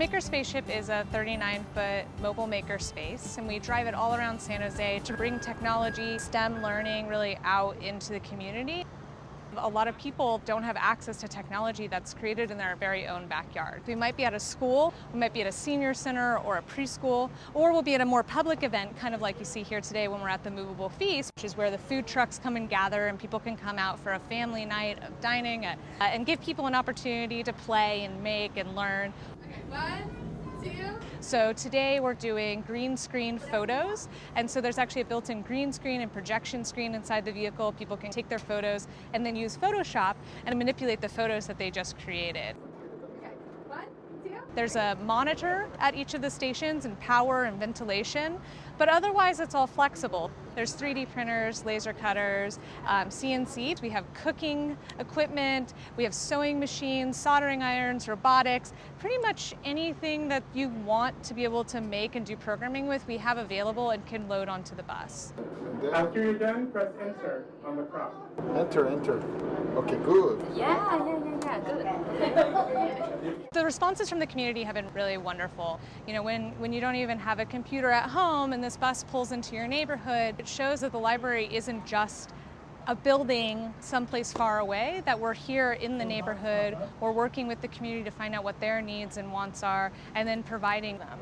Spaceship is a 39-foot mobile maker space, and we drive it all around San Jose to bring technology, STEM learning really out into the community. A lot of people don't have access to technology that's created in their very own backyard. We might be at a school, we might be at a senior center or a preschool, or we'll be at a more public event, kind of like you see here today when we're at the Movable Feast, which is where the food trucks come and gather and people can come out for a family night of dining uh, and give people an opportunity to play and make and learn. Okay, one. So today we're doing green screen photos. And so there's actually a built-in green screen and projection screen inside the vehicle. People can take their photos and then use Photoshop and manipulate the photos that they just created. Okay, one, two. There's a monitor at each of the stations and power and ventilation, but otherwise it's all flexible. There's 3D printers, laser cutters, um, CNC. We have cooking equipment, we have sewing machines, soldering irons, robotics, pretty much anything that you want to be able to make and do programming with, we have available and can load onto the bus. After you're done, press enter on the prompt. enter, enter. Okay, good. Yeah, yeah, yeah, yeah, good. The responses from the community have been really wonderful. You know, when, when you don't even have a computer at home and this bus pulls into your neighborhood, it shows that the library isn't just a building someplace far away, that we're here in the neighborhood, we're working with the community to find out what their needs and wants are, and then providing them.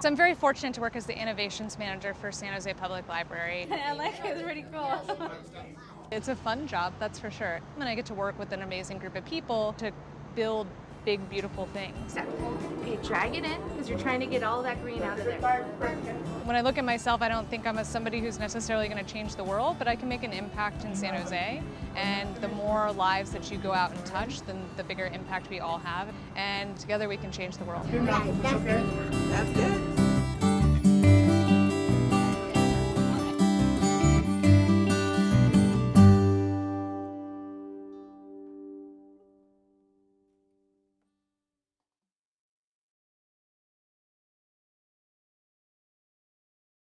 So I'm very fortunate to work as the innovations manager for San Jose Public Library. I like it, it's pretty cool. It's a fun job, that's for sure. And I get to work with an amazing group of people to build big, beautiful things. Okay, drag it in because you're trying to get all that green out of there. When I look at myself, I don't think I'm a somebody who's necessarily going to change the world, but I can make an impact in San Jose. And the more lives that you go out and touch, then the bigger impact we all have. And together we can change the world. That's That's good.